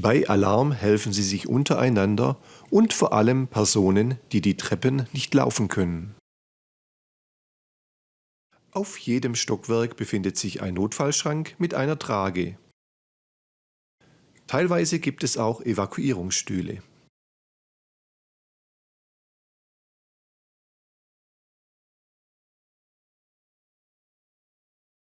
Bei Alarm helfen sie sich untereinander und vor allem Personen, die die Treppen nicht laufen können. Auf jedem Stockwerk befindet sich ein Notfallschrank mit einer Trage. Teilweise gibt es auch Evakuierungsstühle.